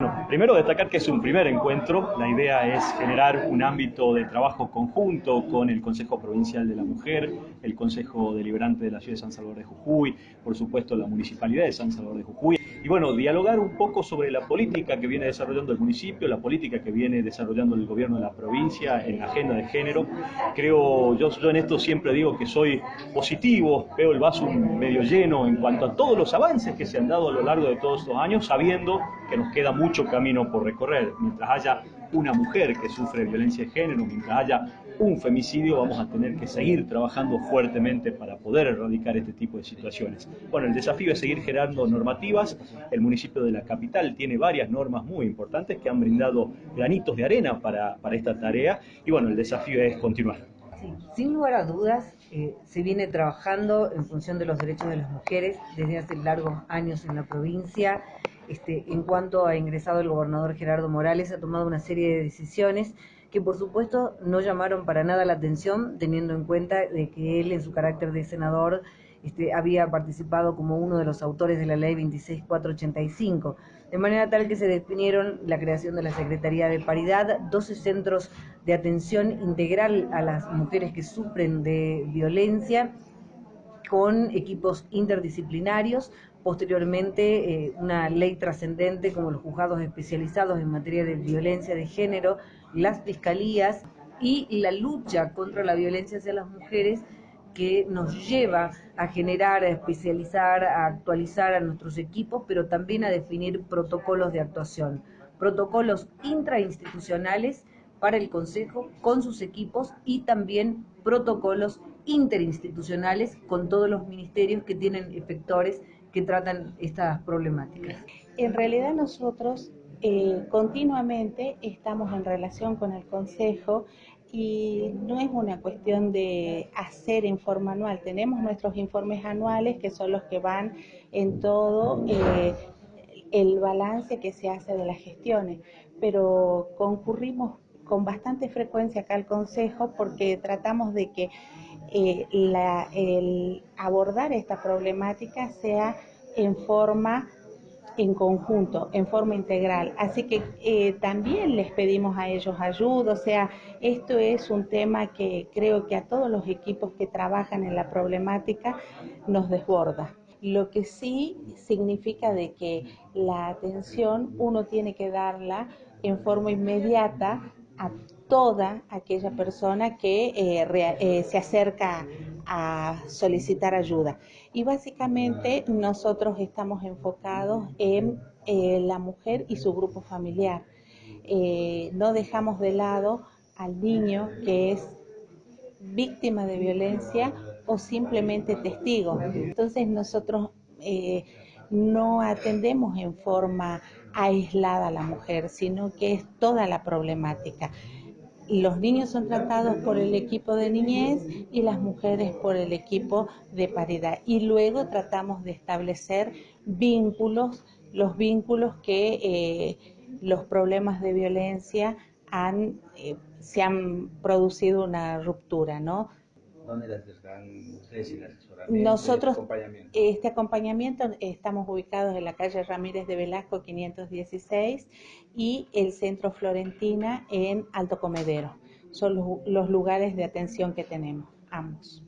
Bueno, primero destacar que es un primer encuentro. La idea es generar un ámbito de trabajo conjunto con el Consejo Provincial de la Mujer, el Consejo Deliberante de la Ciudad de San Salvador de Jujuy, por supuesto la Municipalidad de San Salvador de Jujuy. Y bueno, dialogar un poco sobre la política que viene desarrollando el municipio, la política que viene desarrollando el gobierno de la provincia en la agenda de género. Creo, yo, yo en esto siempre digo que soy positivo, veo el vaso medio lleno en cuanto a todos los avances que se han dado a lo largo de todos estos años, sabiendo que nos queda mucho camino por recorrer. Mientras haya una mujer que sufre violencia de género, mientras haya un femicidio, vamos a tener que seguir trabajando fuertemente para poder erradicar este tipo de situaciones. Bueno, el desafío es seguir generando normativas. El municipio de la capital tiene varias normas muy importantes que han brindado granitos de arena para, para esta tarea y bueno, el desafío es continuar. Sí, sin lugar a dudas, eh, se viene trabajando en función de los derechos de las mujeres desde hace largos años en la provincia. Este, en cuanto ha ingresado el gobernador Gerardo Morales, ha tomado una serie de decisiones que por supuesto no llamaron para nada la atención, teniendo en cuenta de que él en su carácter de senador este, había participado como uno de los autores de la ley 26485, de manera tal que se definieron la creación de la Secretaría de Paridad, 12 centros de atención integral a las mujeres que sufren de violencia, con equipos interdisciplinarios, posteriormente eh, una ley trascendente como los juzgados especializados en materia de violencia de género, las fiscalías y la lucha contra la violencia hacia las mujeres que nos lleva a generar, a especializar, a actualizar a nuestros equipos, pero también a definir protocolos de actuación, protocolos intrainstitucionales para el Consejo con sus equipos y también protocolos interinstitucionales con todos los ministerios que tienen efectores que tratan estas problemáticas. En realidad nosotros eh, continuamente estamos en relación con el Consejo y no es una cuestión de hacer en forma anual. Tenemos nuestros informes anuales que son los que van en todo eh, el balance que se hace de las gestiones, pero concurrimos con bastante frecuencia acá al Consejo porque tratamos de que eh, el abordar esta problemática sea en forma en conjunto, en forma integral. Así que eh, también les pedimos a ellos ayuda, o sea, esto es un tema que creo que a todos los equipos que trabajan en la problemática nos desborda. Lo que sí significa de que la atención uno tiene que darla en forma inmediata a toda aquella persona que eh, eh, se acerca a solicitar ayuda. Y básicamente nosotros estamos enfocados en eh, la mujer y su grupo familiar. no dejamos de lado al niño que es víctima de violencia o simplemente testigo. Entonces nosotros no atendemos en forma aislada a la mujer, sino que es toda la problemática los niños son tratados por el equipo de niñez y las mujeres por el equipo de paridad. Y luego tratamos de establecer vínculos, los vínculos que eh, los problemas de violencia han, eh, se han producido una ruptura, ¿no? ¿Dónde las están ustedes el asesoramiento? Nosotros, este acompañamiento? este acompañamiento estamos ubicados en la calle Ramírez de Velasco 516 y el Centro Florentina en Alto Comedero. Son los, los lugares de atención que tenemos, ambos.